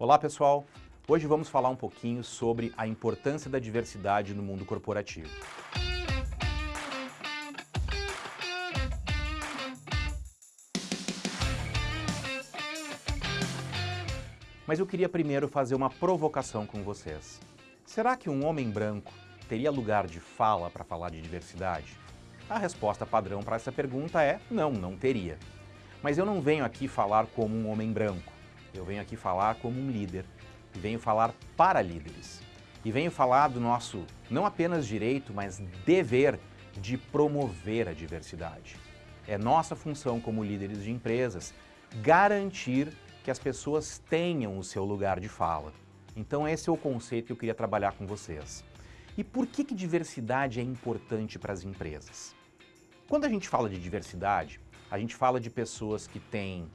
Olá pessoal, hoje vamos falar um pouquinho sobre a importância da diversidade no mundo corporativo. Mas eu queria primeiro fazer uma provocação com vocês. Será que um homem branco teria lugar de fala para falar de diversidade? A resposta padrão para essa pergunta é não, não teria. Mas eu não venho aqui falar como um homem branco. Eu venho aqui falar como um líder. E venho falar para líderes. E venho falar do nosso, não apenas direito, mas dever de promover a diversidade. É nossa função como líderes de empresas garantir que as pessoas tenham o seu lugar de fala. Então esse é o conceito que eu queria trabalhar com vocês. E por que, que diversidade é importante para as empresas? Quando a gente fala de diversidade, a gente fala de pessoas que têm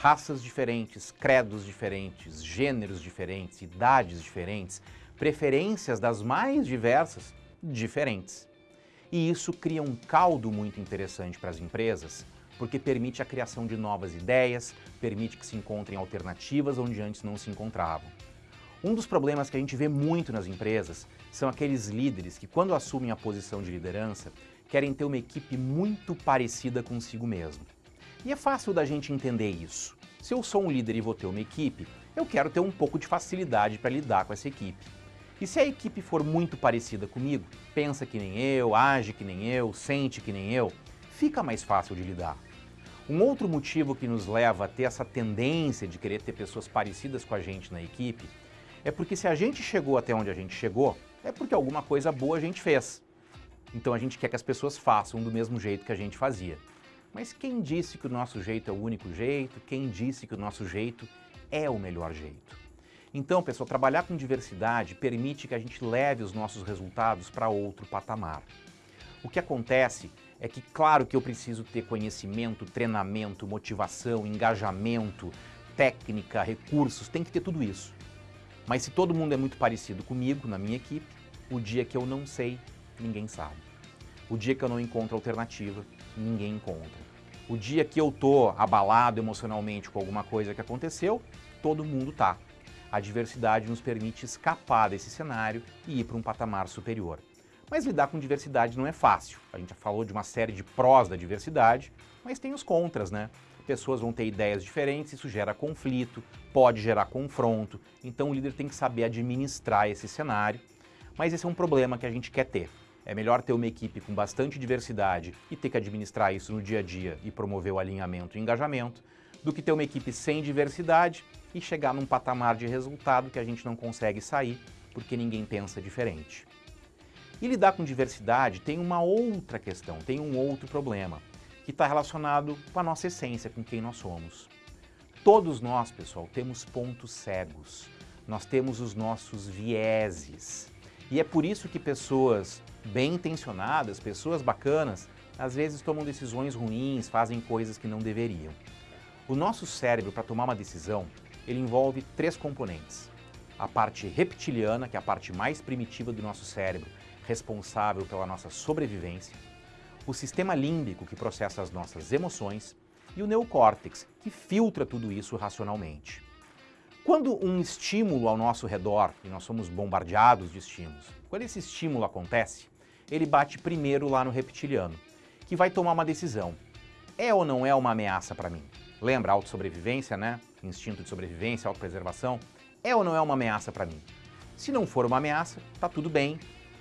raças diferentes, credos diferentes, gêneros diferentes, idades diferentes, preferências das mais diversas diferentes. E isso cria um caldo muito interessante para as empresas, porque permite a criação de novas ideias, permite que se encontrem alternativas onde antes não se encontravam. Um dos problemas que a gente vê muito nas empresas são aqueles líderes que, quando assumem a posição de liderança, querem ter uma equipe muito parecida consigo mesmo. E é fácil da gente entender isso. Se eu sou um líder e vou ter uma equipe, eu quero ter um pouco de facilidade para lidar com essa equipe. E se a equipe for muito parecida comigo, pensa que nem eu, age que nem eu, sente que nem eu, fica mais fácil de lidar. Um outro motivo que nos leva a ter essa tendência de querer ter pessoas parecidas com a gente na equipe é porque se a gente chegou até onde a gente chegou, é porque alguma coisa boa a gente fez. Então a gente quer que as pessoas façam do mesmo jeito que a gente fazia. Mas quem disse que o nosso jeito é o único jeito? Quem disse que o nosso jeito é o melhor jeito? Então, pessoal, trabalhar com diversidade permite que a gente leve os nossos resultados para outro patamar. O que acontece é que, claro que eu preciso ter conhecimento, treinamento, motivação, engajamento, técnica, recursos, tem que ter tudo isso. Mas se todo mundo é muito parecido comigo, na minha equipe, o dia que eu não sei, ninguém sabe. O dia que eu não encontro alternativa, ninguém encontra. O dia que eu tô abalado emocionalmente com alguma coisa que aconteceu, todo mundo tá. A diversidade nos permite escapar desse cenário e ir para um patamar superior. Mas lidar com diversidade não é fácil. A gente já falou de uma série de prós da diversidade, mas tem os contras, né? Pessoas vão ter ideias diferentes, isso gera conflito, pode gerar confronto, então o líder tem que saber administrar esse cenário, mas esse é um problema que a gente quer ter. É melhor ter uma equipe com bastante diversidade e ter que administrar isso no dia a dia e promover o alinhamento e engajamento, do que ter uma equipe sem diversidade e chegar num patamar de resultado que a gente não consegue sair porque ninguém pensa diferente. E lidar com diversidade tem uma outra questão, tem um outro problema, que está relacionado com a nossa essência, com quem nós somos. Todos nós, pessoal, temos pontos cegos, nós temos os nossos vieses. E é por isso que pessoas bem intencionadas, pessoas bacanas, às vezes tomam decisões ruins, fazem coisas que não deveriam. O nosso cérebro, para tomar uma decisão, ele envolve três componentes. A parte reptiliana, que é a parte mais primitiva do nosso cérebro, responsável pela nossa sobrevivência, o sistema límbico, que processa as nossas emoções, e o neocórtex, que filtra tudo isso racionalmente. Quando um estímulo ao nosso redor, e nós somos bombardeados de estímulos, quando esse estímulo acontece, ele bate primeiro lá no reptiliano, que vai tomar uma decisão. É ou não é uma ameaça para mim? Lembra autossobrevivência, né? Instinto de sobrevivência, autopreservação? É ou não é uma ameaça para mim? Se não for uma ameaça, tá tudo bem.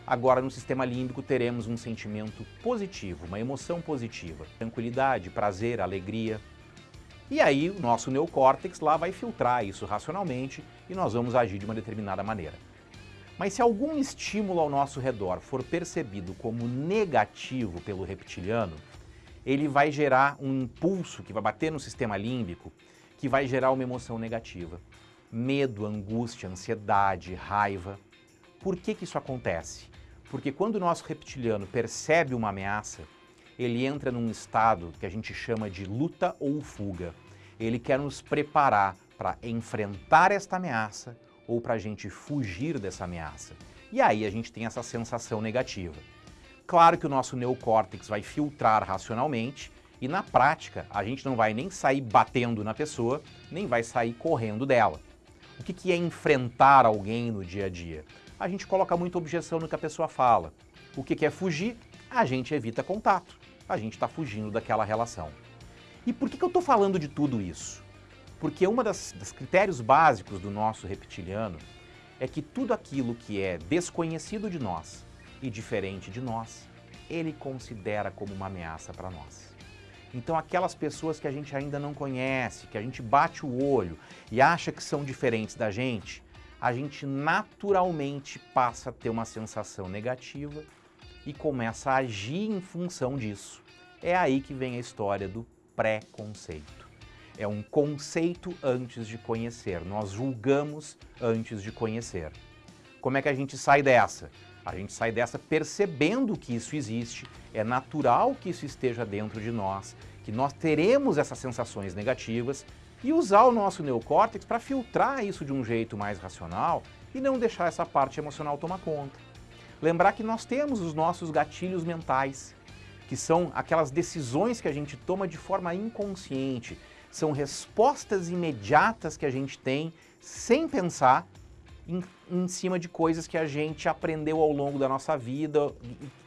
Agora no sistema límbico teremos um sentimento positivo, uma emoção positiva, tranquilidade, prazer, alegria. E aí o nosso neocórtex lá vai filtrar isso racionalmente e nós vamos agir de uma determinada maneira. Mas se algum estímulo ao nosso redor for percebido como negativo pelo reptiliano, ele vai gerar um impulso que vai bater no sistema límbico, que vai gerar uma emoção negativa. Medo, angústia, ansiedade, raiva. Por que, que isso acontece? Porque quando o nosso reptiliano percebe uma ameaça, ele entra num estado que a gente chama de luta ou fuga. Ele quer nos preparar para enfrentar esta ameaça ou para a gente fugir dessa ameaça. E aí a gente tem essa sensação negativa. Claro que o nosso neocórtex vai filtrar racionalmente e na prática a gente não vai nem sair batendo na pessoa, nem vai sair correndo dela. O que, que é enfrentar alguém no dia a dia? A gente coloca muita objeção no que a pessoa fala. O que, que é fugir? A gente evita contato. A gente está fugindo daquela relação. E por que, que eu estou falando de tudo isso? Porque um dos critérios básicos do nosso reptiliano é que tudo aquilo que é desconhecido de nós e diferente de nós, ele considera como uma ameaça para nós. Então aquelas pessoas que a gente ainda não conhece, que a gente bate o olho e acha que são diferentes da gente, a gente naturalmente passa a ter uma sensação negativa e começa a agir em função disso. É aí que vem a história do preconceito. É um conceito antes de conhecer, nós julgamos antes de conhecer. Como é que a gente sai dessa? A gente sai dessa percebendo que isso existe, é natural que isso esteja dentro de nós, que nós teremos essas sensações negativas e usar o nosso neocórtex para filtrar isso de um jeito mais racional e não deixar essa parte emocional tomar conta. Lembrar que nós temos os nossos gatilhos mentais, que são aquelas decisões que a gente toma de forma inconsciente, são respostas imediatas que a gente tem sem pensar em, em, cima de coisas que a gente aprendeu ao longo da nossa vida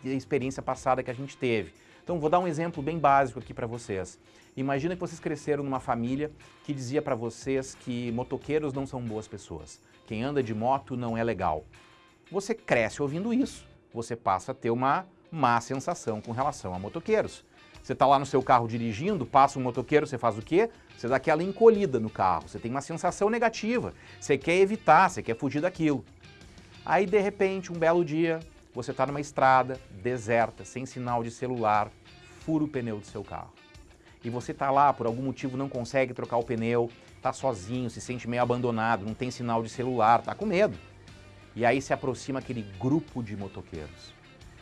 e a experiência passada que a gente teve. Então vou dar um exemplo bem básico aqui para vocês. Imagina que vocês cresceram numa família que dizia para vocês que motoqueiros não são boas pessoas, quem anda de moto não é legal. Você cresce ouvindo isso, você passa a ter uma má sensação com relação a motoqueiros. Você está lá no seu carro dirigindo, passa um motoqueiro, você faz o quê? Você dá aquela encolhida no carro, você tem uma sensação negativa, você quer evitar, você quer fugir daquilo. Aí, de repente, um belo dia, você está numa estrada deserta, sem sinal de celular, fura o pneu do seu carro. E você está lá, por algum motivo não consegue trocar o pneu, está sozinho, se sente meio abandonado, não tem sinal de celular, está com medo. E aí se aproxima aquele grupo de motoqueiros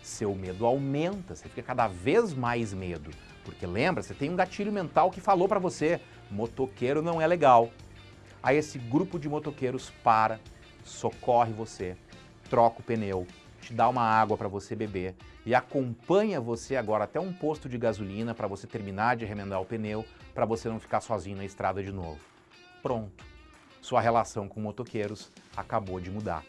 seu medo aumenta, você fica cada vez mais medo. Porque lembra, você tem um gatilho mental que falou para você, motoqueiro não é legal. Aí esse grupo de motoqueiros para, socorre você, troca o pneu, te dá uma água para você beber e acompanha você agora até um posto de gasolina para você terminar de remendar o pneu, para você não ficar sozinho na estrada de novo. Pronto. Sua relação com motoqueiros acabou de mudar.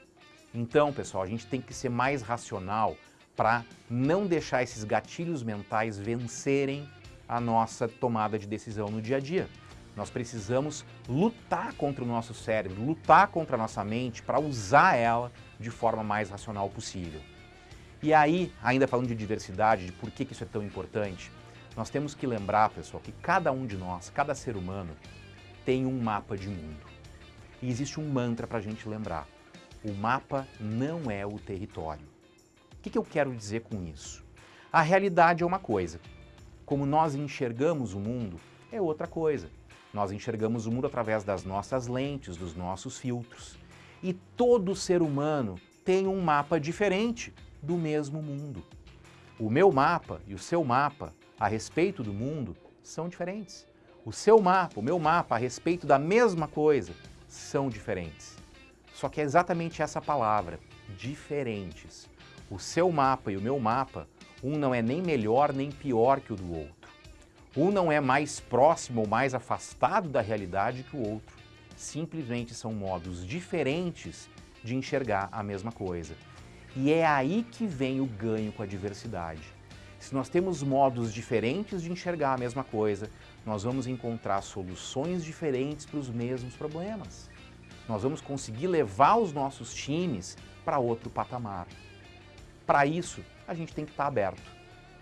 Então, pessoal, a gente tem que ser mais racional para não deixar esses gatilhos mentais vencerem a nossa tomada de decisão no dia a dia. Nós precisamos lutar contra o nosso cérebro, lutar contra a nossa mente para usar ela de forma mais racional possível. E aí, ainda falando de diversidade, de por que isso é tão importante, nós temos que lembrar, pessoal, que cada um de nós, cada ser humano, tem um mapa de mundo. E existe um mantra para a gente lembrar. O mapa não é o território. Que, que eu quero dizer com isso? A realidade é uma coisa, como nós enxergamos o mundo é outra coisa. Nós enxergamos o mundo através das nossas lentes, dos nossos filtros. E todo ser humano tem um mapa diferente do mesmo mundo. O meu mapa e o seu mapa a respeito do mundo são diferentes. O seu mapa, o meu mapa a respeito da mesma coisa são diferentes. Só que é exatamente essa palavra, diferentes. O seu mapa e o meu mapa, um não é nem melhor nem pior que o do outro. Um não é mais próximo ou mais afastado da realidade que o outro. Simplesmente são modos diferentes de enxergar a mesma coisa. E é aí que vem o ganho com a diversidade. Se nós temos modos diferentes de enxergar a mesma coisa, nós vamos encontrar soluções diferentes para os mesmos problemas. Nós vamos conseguir levar os nossos times para outro patamar. Para isso, a gente tem que estar tá aberto.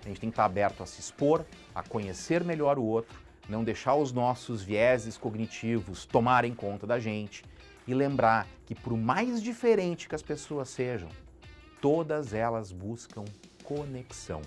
A gente tem que estar tá aberto a se expor, a conhecer melhor o outro, não deixar os nossos vieses cognitivos tomarem conta da gente e lembrar que por mais diferente que as pessoas sejam, todas elas buscam conexão.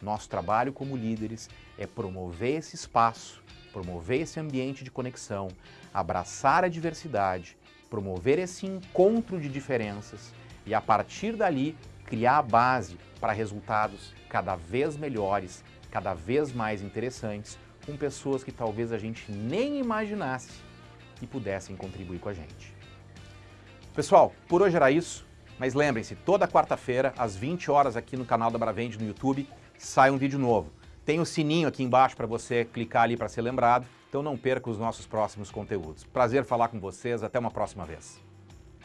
Nosso trabalho como líderes é promover esse espaço, promover esse ambiente de conexão, abraçar a diversidade, promover esse encontro de diferenças e a partir dali criar a base para resultados cada vez melhores, cada vez mais interessantes, com pessoas que talvez a gente nem imaginasse que pudessem contribuir com a gente. Pessoal, por hoje era isso, mas lembrem-se, toda quarta-feira, às 20 horas aqui no canal da Bravende no YouTube, sai um vídeo novo. Tem o sininho aqui embaixo para você clicar ali para ser lembrado, então não perca os nossos próximos conteúdos. Prazer falar com vocês, até uma próxima vez.